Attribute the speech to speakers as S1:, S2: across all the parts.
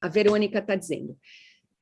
S1: a Verônica está dizendo,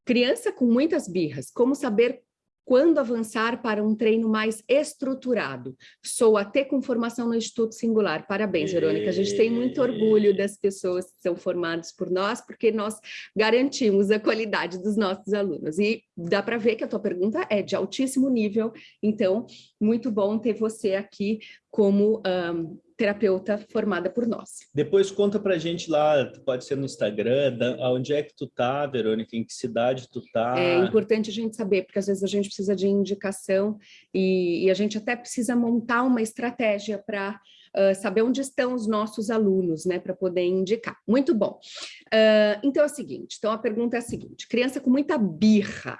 S1: criança com muitas birras, como saber quando avançar para um treino mais estruturado? Sou até com formação no Instituto Singular. Parabéns, Verônica. A gente tem muito orgulho das pessoas que são formadas por nós, porque nós garantimos a qualidade dos nossos alunos. E dá para ver que a tua pergunta é de altíssimo nível, então, muito bom ter você aqui como um, terapeuta formada por nós.
S2: Depois conta pra gente lá, pode ser no Instagram, onde é que tu tá, Verônica, em que cidade tu tá?
S1: É importante a gente saber, porque às vezes a gente precisa de indicação e, e a gente até precisa montar uma estratégia para uh, saber onde estão os nossos alunos, né, para poder indicar. Muito bom. Uh, então é o seguinte, então a pergunta é a seguinte, criança com muita birra.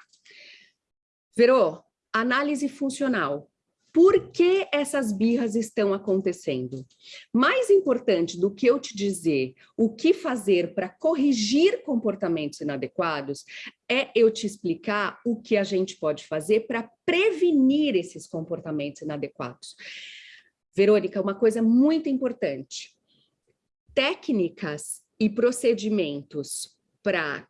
S1: Verô, análise funcional, por que essas birras estão acontecendo? Mais importante do que eu te dizer o que fazer para corrigir comportamentos inadequados, é eu te explicar o que a gente pode fazer para prevenir esses comportamentos inadequados. Verônica, uma coisa muito importante. Técnicas e procedimentos para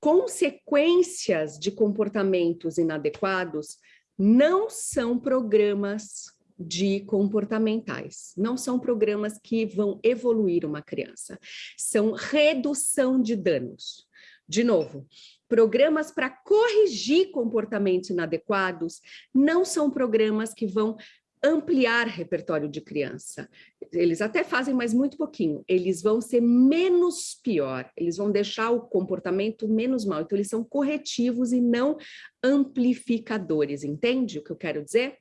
S1: consequências de comportamentos inadequados não são programas de comportamentais, não são programas que vão evoluir uma criança, são redução de danos. De novo, programas para corrigir comportamentos inadequados não são programas que vão ampliar repertório de criança. Eles até fazem, mas muito pouquinho. Eles vão ser menos pior, eles vão deixar o comportamento menos mal. Então, eles são corretivos e não amplificadores, entende o que eu quero dizer?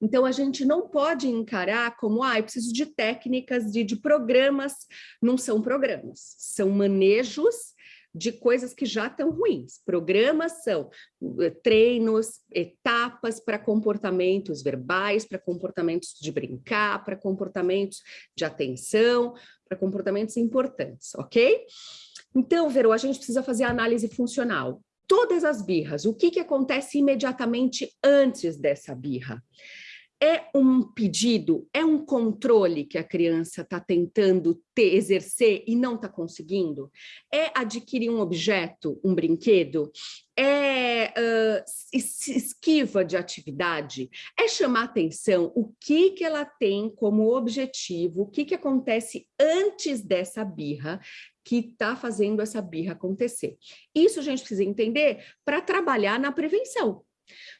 S1: Então, a gente não pode encarar como, ah, eu preciso de técnicas, de, de programas. Não são programas, são manejos de coisas que já estão ruins. Programas são eh, treinos, etapas para comportamentos verbais, para comportamentos de brincar, para comportamentos de atenção, para comportamentos importantes, ok? Então, Verô, a gente precisa fazer análise funcional. Todas as birras, o que, que acontece imediatamente antes dessa birra? É um pedido, é um controle que a criança está tentando ter, exercer e não está conseguindo? É adquirir um objeto, um brinquedo? É uh, esquiva de atividade? É chamar atenção o que, que ela tem como objetivo, o que, que acontece antes dessa birra que está fazendo essa birra acontecer. Isso a gente precisa entender para trabalhar na prevenção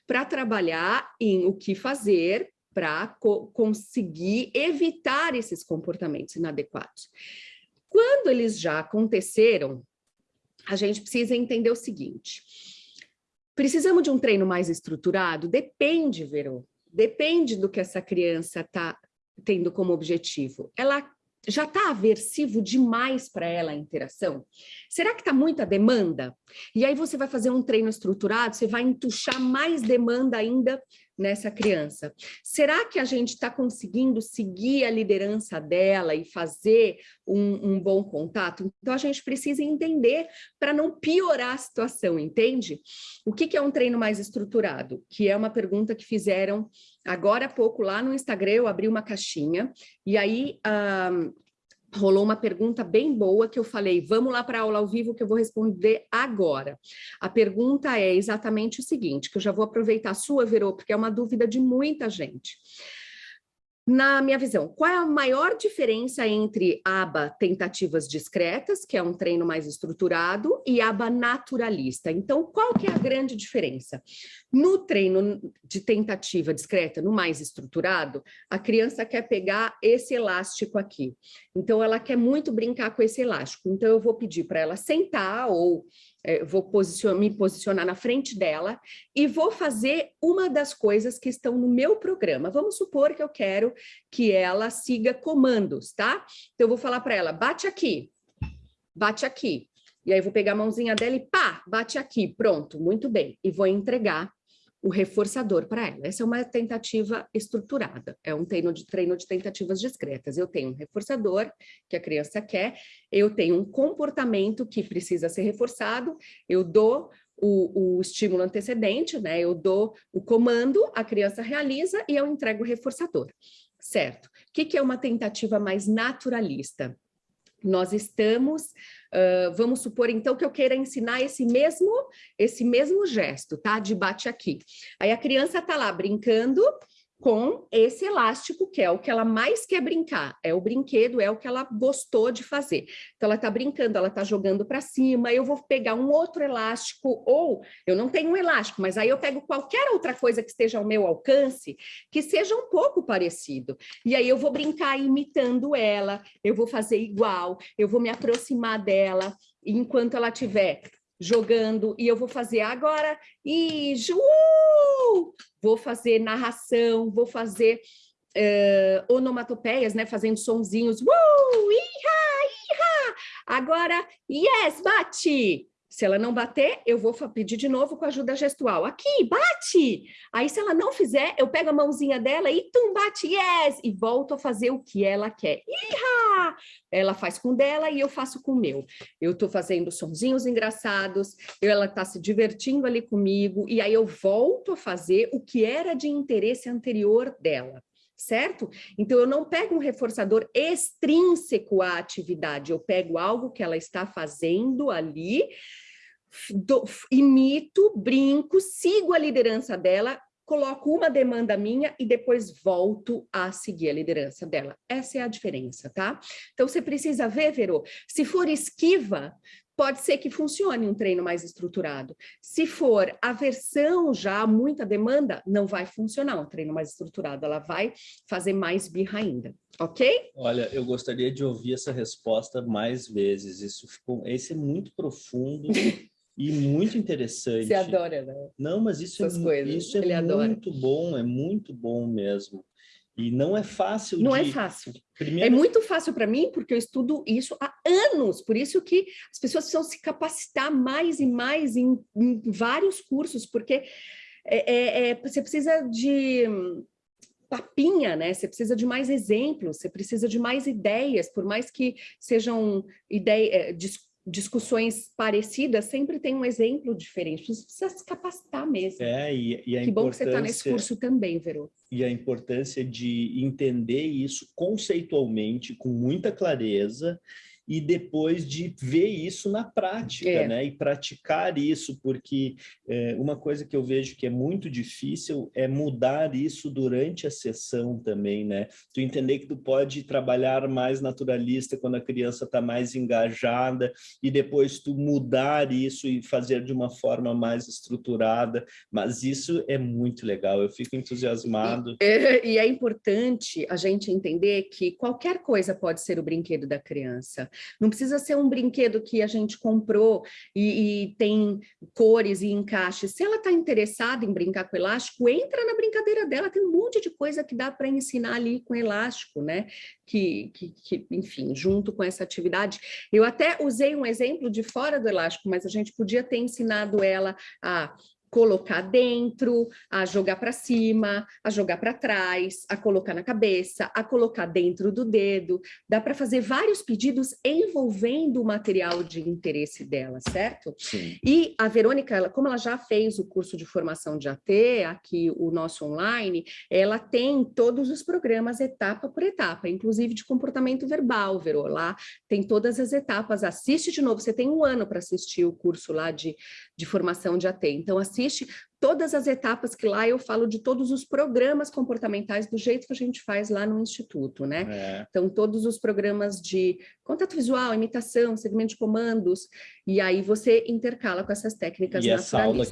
S1: para trabalhar em o que fazer para co conseguir evitar esses comportamentos inadequados. Quando eles já aconteceram, a gente precisa entender o seguinte, precisamos de um treino mais estruturado? Depende, Verô, depende do que essa criança está tendo como objetivo. Ela já está aversivo demais para ela a interação? Será que está muita demanda? E aí você vai fazer um treino estruturado, você vai entuchar mais demanda ainda nessa criança. Será que a gente está conseguindo seguir a liderança dela e fazer um, um bom contato? Então a gente precisa entender para não piorar a situação, entende? O que, que é um treino mais estruturado? Que é uma pergunta que fizeram agora há pouco lá no Instagram, eu abri uma caixinha e aí... Um, rolou uma pergunta bem boa que eu falei, vamos lá para a aula ao vivo que eu vou responder agora. A pergunta é exatamente o seguinte, que eu já vou aproveitar a sua, Verô, porque é uma dúvida de muita gente. Na minha visão, qual é a maior diferença entre aba tentativas discretas, que é um treino mais estruturado, e aba naturalista? Então, qual que é a grande diferença? No treino de tentativa discreta, no mais estruturado, a criança quer pegar esse elástico aqui. Então, ela quer muito brincar com esse elástico. Então, eu vou pedir para ela sentar ou é, vou posicionar, me posicionar na frente dela e vou fazer uma das coisas que estão no meu programa. Vamos supor que eu quero que ela siga comandos, tá? Então eu vou falar para ela, bate aqui, bate aqui. E aí vou pegar a mãozinha dela e pá, bate aqui, pronto, muito bem. E vou entregar o reforçador para ela. Essa é uma tentativa estruturada, é um treino de, treino de tentativas discretas. Eu tenho um reforçador que a criança quer, eu tenho um comportamento que precisa ser reforçado, eu dou o, o, estímulo antecedente, né? Eu dou o comando, a criança realiza e eu entrego o reforçador, certo? O que, que é uma tentativa mais naturalista? Nós estamos, uh, vamos supor então que eu queira ensinar esse mesmo, esse mesmo gesto, tá? De bate aqui. Aí a criança tá lá brincando, com esse elástico, que é o que ela mais quer brincar, é o brinquedo, é o que ela gostou de fazer. Então, ela está brincando, ela está jogando para cima, eu vou pegar um outro elástico, ou eu não tenho um elástico, mas aí eu pego qualquer outra coisa que esteja ao meu alcance, que seja um pouco parecido. E aí eu vou brincar imitando ela, eu vou fazer igual, eu vou me aproximar dela, enquanto ela estiver jogando, e eu vou fazer agora, e uh! vou fazer narração, vou fazer uh, onomatopeias, né, fazendo sonzinhos, uh! Iha, iha! agora, yes, bate! Se ela não bater, eu vou pedir de novo com ajuda gestual. Aqui, bate! Aí, se ela não fizer, eu pego a mãozinha dela e tum, bate, yes! E volto a fazer o que ela quer. Iha! Ela faz com dela e eu faço com o meu. Eu tô fazendo sonzinhos engraçados, ela tá se divertindo ali comigo, e aí eu volto a fazer o que era de interesse anterior dela certo? Então, eu não pego um reforçador extrínseco à atividade, eu pego algo que ela está fazendo ali, do, imito, brinco, sigo a liderança dela, coloco uma demanda minha e depois volto a seguir a liderança dela. Essa é a diferença, tá? Então, você precisa ver, Verô, se for esquiva, pode ser que funcione um treino mais estruturado. Se for aversão já, muita demanda, não vai funcionar um treino mais estruturado, ela vai fazer mais birra ainda, ok?
S2: Olha, eu gostaria de ouvir essa resposta mais vezes, isso ficou, esse é muito profundo e muito interessante.
S1: Você adora, né?
S2: Não, mas isso Essas é, coisas. Isso é muito adora. bom, é muito bom mesmo. E não é fácil
S1: Não é de... é fácil. Primeiro... É muito fácil para mim, porque eu estudo isso há anos, por isso que as pessoas precisam se capacitar mais e mais em, em vários cursos, porque é, é, é, você precisa de papinha, né? Você precisa de mais exemplos, você precisa de mais ideias, por mais que sejam ideias, discussões parecidas, sempre tem um exemplo diferente. Você precisa se capacitar mesmo.
S2: É, e, e a
S1: que bom que você está nesse curso também, Verô.
S2: E a importância de entender isso conceitualmente, com muita clareza, e depois de ver isso na prática, é. né? E praticar isso, porque é, uma coisa que eu vejo que é muito difícil é mudar isso durante a sessão também, né? Tu entender que tu pode trabalhar mais naturalista quando a criança está mais engajada e depois tu mudar isso e fazer de uma forma mais estruturada, mas isso é muito legal, eu fico entusiasmado.
S1: E é, e é importante a gente entender que qualquer coisa pode ser o brinquedo da criança. Não precisa ser um brinquedo que a gente comprou e, e tem cores e encaixes. Se ela está interessada em brincar com elástico, entra na brincadeira dela. Tem um monte de coisa que dá para ensinar ali com elástico, né? Que, que, que, enfim, junto com essa atividade. Eu até usei um exemplo de fora do elástico, mas a gente podia ter ensinado ela a colocar dentro, a jogar para cima, a jogar para trás, a colocar na cabeça, a colocar dentro do dedo. Dá para fazer vários pedidos envolvendo o material de interesse dela, certo? Sim. E a Verônica, ela, como ela já fez o curso de formação de AT, aqui o nosso online, ela tem todos os programas etapa por etapa, inclusive de comportamento verbal, Verô, lá tem todas as etapas, assiste de novo, você tem um ano para assistir o curso lá de, de formação de AT, então assiste todas as etapas que lá eu falo de todos os programas comportamentais do jeito que a gente faz lá no Instituto, né? É. Então, todos os programas de contato visual, imitação, segmento de comandos, e aí você intercala com essas técnicas e naturalistas. Essa aula